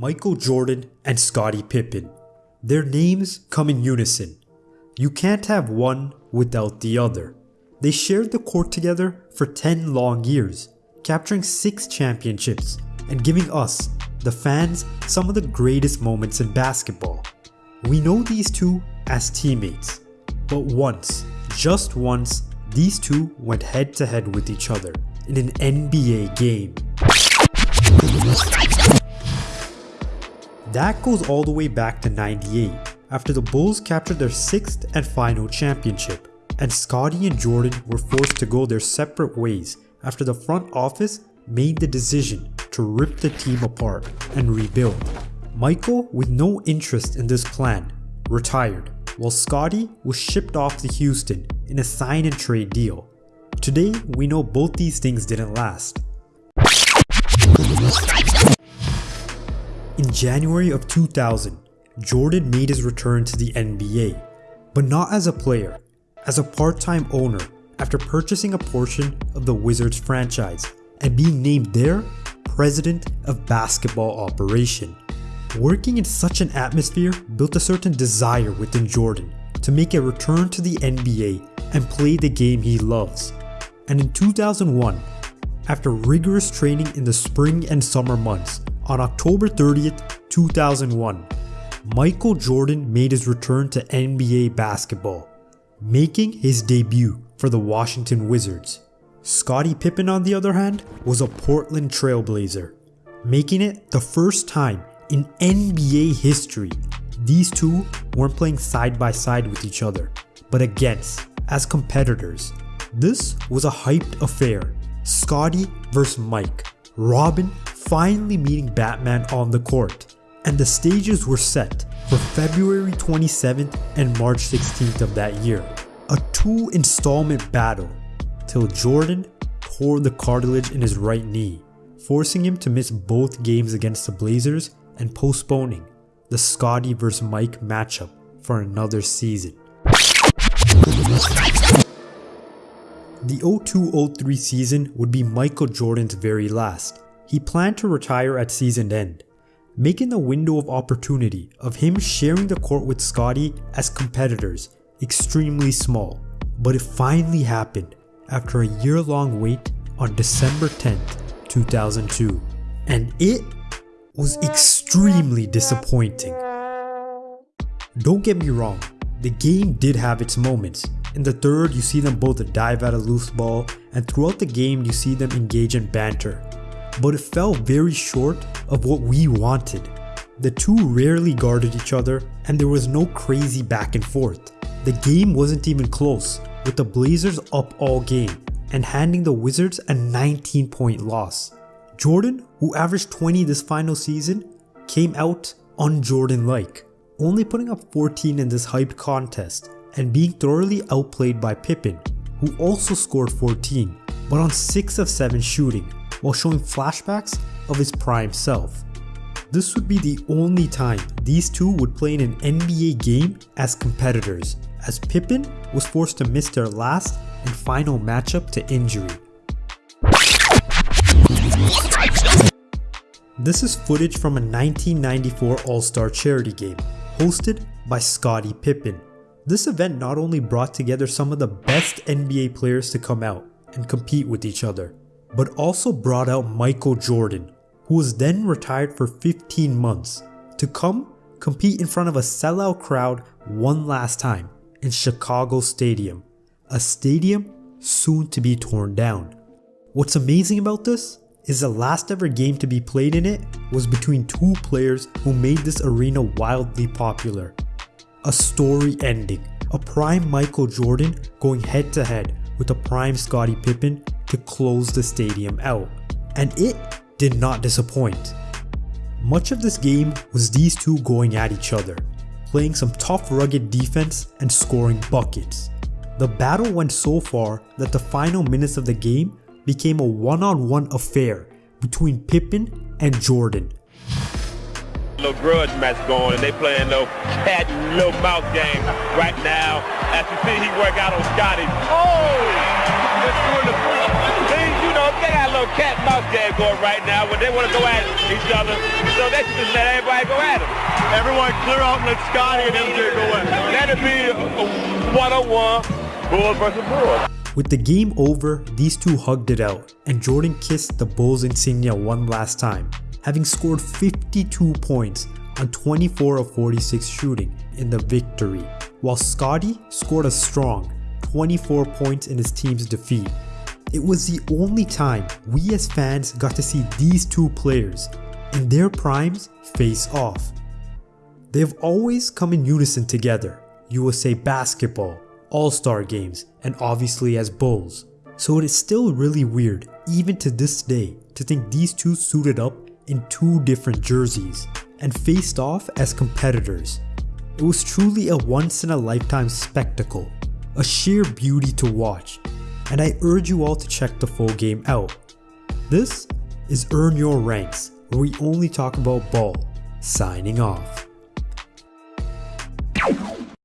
Michael Jordan and Scottie Pippen. Their names come in unison. You can't have one without the other. They shared the court together for 10 long years, capturing 6 championships and giving us, the fans, some of the greatest moments in basketball. We know these two as teammates, but once, just once, these two went head to head with each other in an NBA game. That goes all the way back to 98, after the Bulls captured their sixth and final championship, and Scottie and Jordan were forced to go their separate ways after the front office made the decision to rip the team apart and rebuild. Michael, with no interest in this plan, retired, while Scottie was shipped off to Houston in a sign and trade deal. Today, we know both these things didn't last. In January of 2000, Jordan made his return to the NBA, but not as a player, as a part-time owner after purchasing a portion of the Wizards franchise and being named their president of basketball operation. Working in such an atmosphere built a certain desire within Jordan to make a return to the NBA and play the game he loves. And in 2001, after rigorous training in the spring and summer months, on October 30th, 2001, Michael Jordan made his return to NBA basketball, making his debut for the Washington Wizards. Scottie Pippen, on the other hand, was a Portland Trailblazer, making it the first time in NBA history these two weren't playing side by side with each other, but against, as competitors. This was a hyped affair. Scottie vs. Mike, Robin finally meeting Batman on the court, and the stages were set for February 27th and March 16th of that year. A two installment battle till Jordan tore the cartilage in his right knee, forcing him to miss both games against the Blazers and postponing the Scottie vs. Mike matchup for another season. The 02-03 season would be Michael Jordan's very last, he planned to retire at season end, making the window of opportunity of him sharing the court with Scottie as competitors extremely small. But it finally happened after a year long wait on December 10th, 2002. And it was extremely disappointing. Don't get me wrong, the game did have its moments. In the third, you see them both dive at a loose ball, and throughout the game, you see them engage in banter but it fell very short of what we wanted. The two rarely guarded each other, and there was no crazy back and forth. The game wasn't even close, with the Blazers up all game and handing the Wizards a 19 point loss. Jordan, who averaged 20 this final season, came out un-Jordan like, only putting up 14 in this hyped contest and being thoroughly outplayed by Pippen, who also scored 14, but on 6 of 7 shooting, while showing flashbacks of his prime self. This would be the only time these two would play in an NBA game as competitors, as Pippen was forced to miss their last and final matchup to injury. This is footage from a 1994 All-Star charity game, hosted by Scottie Pippen. This event not only brought together some of the best NBA players to come out and compete with each other, but also brought out Michael Jordan, who was then retired for 15 months, to come compete in front of a sellout crowd one last time in Chicago Stadium, a stadium soon to be torn down. What's amazing about this is the last ever game to be played in it was between two players who made this arena wildly popular. A story ending, a prime Michael Jordan going head to head with a prime Scottie Pippen to close the stadium out, and it did not disappoint. Much of this game was these two going at each other, playing some tough rugged defense and scoring buckets. The battle went so far that the final minutes of the game became a one-on-one -on -one affair between Pippen and Jordan. Little grudge match going and they playing no cat and little mouth game right now. As you see he work out on Scottie. Oh! Little, they got a little cat and mouse game going right now where they want to go at each other. So they should just let everybody go at them. Everyone clear out and let Scottie and MJ go in. That'd be a one-on-one Bulls versus Bulls. With the game over, these two hugged it out, and Jordan kissed the Bulls insignia one last time, having scored 52 points on 24 of 46 shooting in the victory, while Scottie scored a strong 24 points in his team's defeat. It was the only time we as fans got to see these two players in their primes face off. They have always come in unison together, USA basketball, all-star games, and obviously as Bulls. So it is still really weird, even to this day, to think these two suited up in two different jerseys and faced off as competitors. It was truly a once in a lifetime spectacle, a sheer beauty to watch, and I urge you all to check the full game out. This is Earn Your Ranks, where we only talk about ball. Signing off.